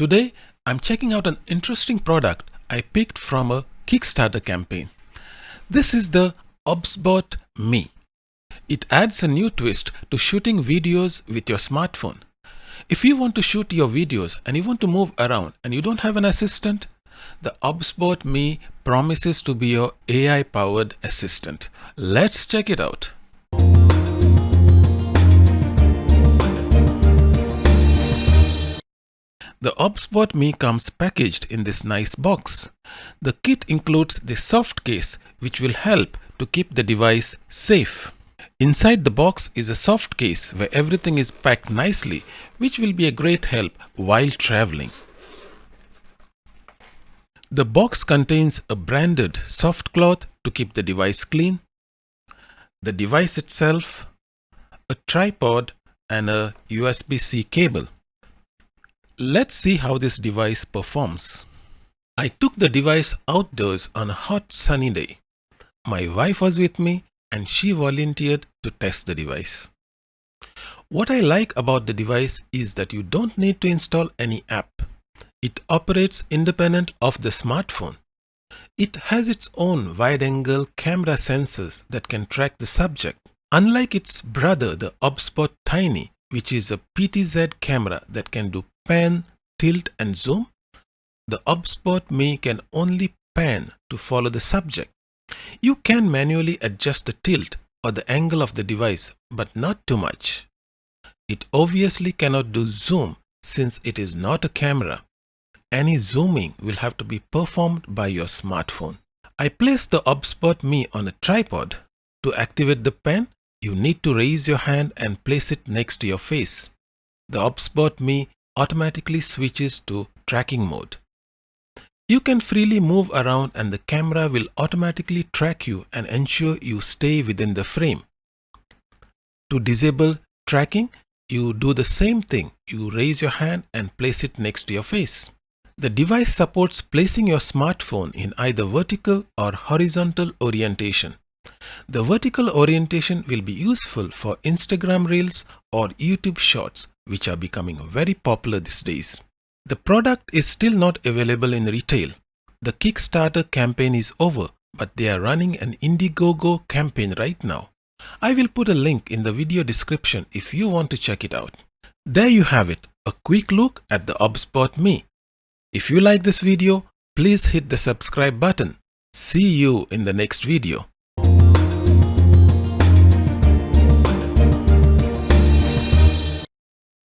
Today, I'm checking out an interesting product I picked from a Kickstarter campaign. This is the OBSBot Me. It adds a new twist to shooting videos with your smartphone. If you want to shoot your videos and you want to move around and you don't have an assistant, the OBSBot Me promises to be your AI powered assistant. Let's check it out. The OBSBot Me comes packaged in this nice box. The kit includes the soft case which will help to keep the device safe. Inside the box is a soft case where everything is packed nicely which will be a great help while traveling. The box contains a branded soft cloth to keep the device clean, the device itself, a tripod and a USB-C cable. Let's see how this device performs. I took the device outdoors on a hot sunny day. My wife was with me and she volunteered to test the device. What I like about the device is that you don't need to install any app. It operates independent of the smartphone. It has its own wide-angle camera sensors that can track the subject. Unlike its brother, the OBSBot Tiny, which is a PTZ camera that can do pan, tilt and zoom, the OBSBot Me can only pan to follow the subject. You can manually adjust the tilt or the angle of the device, but not too much. It obviously cannot do zoom since it is not a camera. Any zooming will have to be performed by your smartphone. I placed the OBSBot Me on a tripod. To activate the pen, you need to raise your hand and place it next to your face. The OBSBot Me automatically switches to tracking mode. You can freely move around and the camera will automatically track you and ensure you stay within the frame. To disable tracking, you do the same thing. You raise your hand and place it next to your face. The device supports placing your smartphone in either vertical or horizontal orientation. The vertical orientation will be useful for Instagram Reels or YouTube Shorts which are becoming very popular these days. The product is still not available in retail. The Kickstarter campaign is over, but they are running an Indiegogo campaign right now. I will put a link in the video description if you want to check it out. There you have it, a quick look at the OBSBot Me. If you like this video, please hit the subscribe button. See you in the next video.